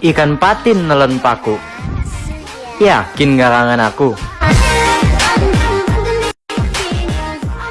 Ikan patin nelen paku. Yakin gak aku?